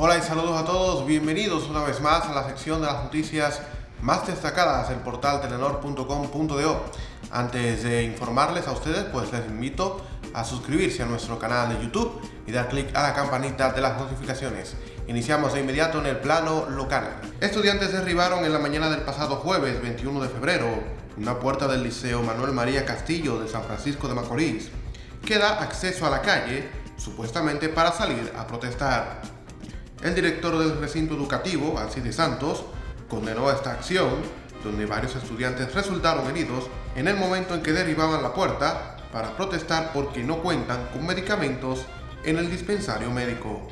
Hola y saludos a todos, bienvenidos una vez más a la sección de las noticias más destacadas del portal telenor.com.do. Antes de informarles a ustedes, pues les invito a suscribirse a nuestro canal de YouTube y dar clic a la campanita de las notificaciones. Iniciamos de inmediato en el plano local. Estudiantes derribaron en la mañana del pasado jueves 21 de febrero una puerta del Liceo Manuel María Castillo de San Francisco de Macorís que da acceso a la calle, supuestamente para salir a protestar. El director del recinto educativo, Alcides Santos, condenó esta acción, donde varios estudiantes resultaron heridos en el momento en que derribaban la puerta para protestar porque no cuentan con medicamentos en el dispensario médico.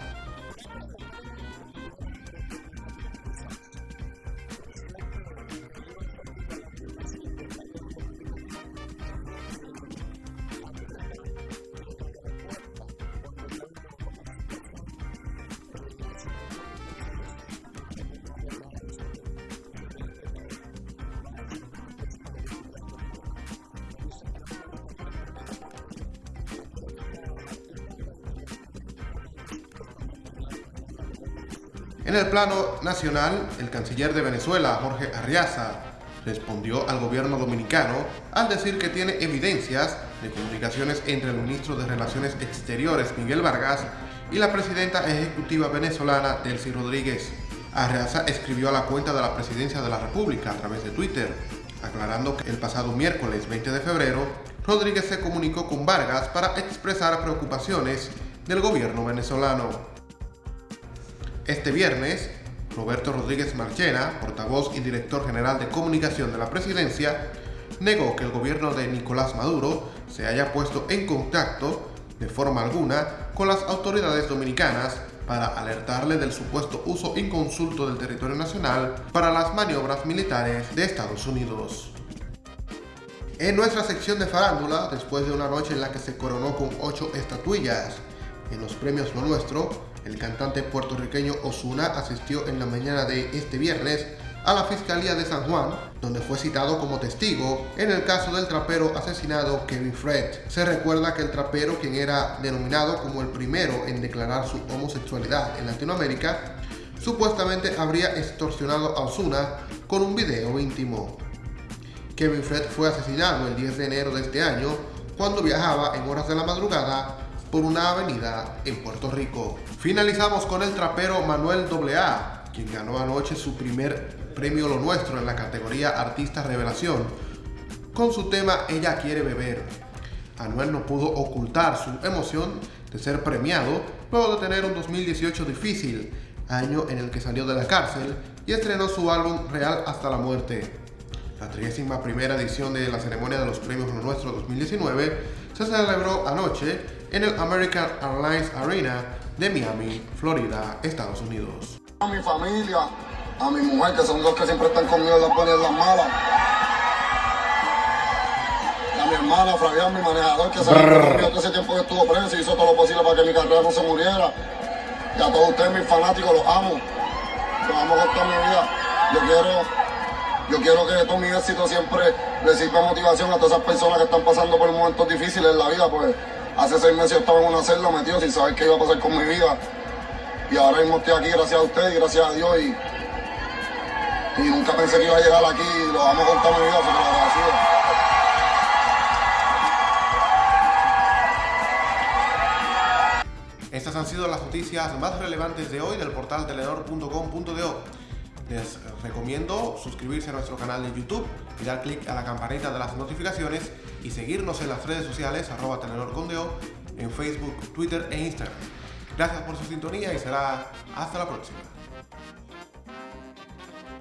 En el plano nacional, el canciller de Venezuela, Jorge Arriaza, respondió al gobierno dominicano al decir que tiene evidencias de comunicaciones entre el ministro de Relaciones Exteriores, Miguel Vargas, y la presidenta ejecutiva venezolana, Delcy Rodríguez. Arriaza escribió a la cuenta de la Presidencia de la República a través de Twitter, aclarando que el pasado miércoles 20 de febrero, Rodríguez se comunicó con Vargas para expresar preocupaciones del gobierno venezolano. Este viernes, Roberto Rodríguez Marchena, portavoz y director general de comunicación de la presidencia, negó que el gobierno de Nicolás Maduro se haya puesto en contacto de forma alguna con las autoridades dominicanas para alertarle del supuesto uso inconsulto del territorio nacional para las maniobras militares de Estados Unidos. En nuestra sección de farándula, después de una noche en la que se coronó con ocho estatuillas en los premios Lo Nuestro, el cantante puertorriqueño Osuna asistió en la mañana de este viernes a la Fiscalía de San Juan, donde fue citado como testigo en el caso del trapero asesinado Kevin Fred. Se recuerda que el trapero, quien era denominado como el primero en declarar su homosexualidad en Latinoamérica, supuestamente habría extorsionado a Osuna con un video íntimo. Kevin Fred fue asesinado el 10 de enero de este año cuando viajaba en horas de la madrugada por una avenida en Puerto Rico. Finalizamos con el trapero Manuel AA, quien ganó anoche su primer premio Lo Nuestro en la categoría Artista Revelación, con su tema Ella Quiere Beber. Anuel no pudo ocultar su emoción de ser premiado luego de tener un 2018 difícil, año en el que salió de la cárcel y estrenó su álbum Real hasta la muerte. La 31 edición de la ceremonia de los premios Lo Nuestro 2019 se celebró anoche en el American Airlines Arena de Miami, Florida, Estados Unidos. A mi familia, a mi mujer, que son los que siempre están conmigo en las buenas y las malas. Y a mi hermana, Fabián, mi manejador, que sabe que ese tiempo que estuvo preso y hizo todo lo posible para que mi carrera no se muriera. Y a todos ustedes, mis fanáticos, los amo. Los amo con toda mi vida. Yo quiero, yo quiero que todo mi éxito siempre le sirva motivación a todas esas personas que están pasando por momentos difíciles en la vida, pues Hace seis meses yo estaba en una celda metido sin saber qué iba a pasar con mi vida. Y ahora mismo estoy aquí gracias a ustedes y gracias a Dios. Y, nunca pensé que iba a llegar aquí. Y lo vamos a contar mi vida, porque lo agradecido. Estas han sido las noticias más relevantes de hoy del portal telenor.com.do. Les recomiendo suscribirse a nuestro canal de YouTube y dar clic a la campanita de las notificaciones y seguirnos en las redes sociales arroba telenor.com.do en Facebook, Twitter e Instagram. Gracias por su sintonía y será hasta la próxima.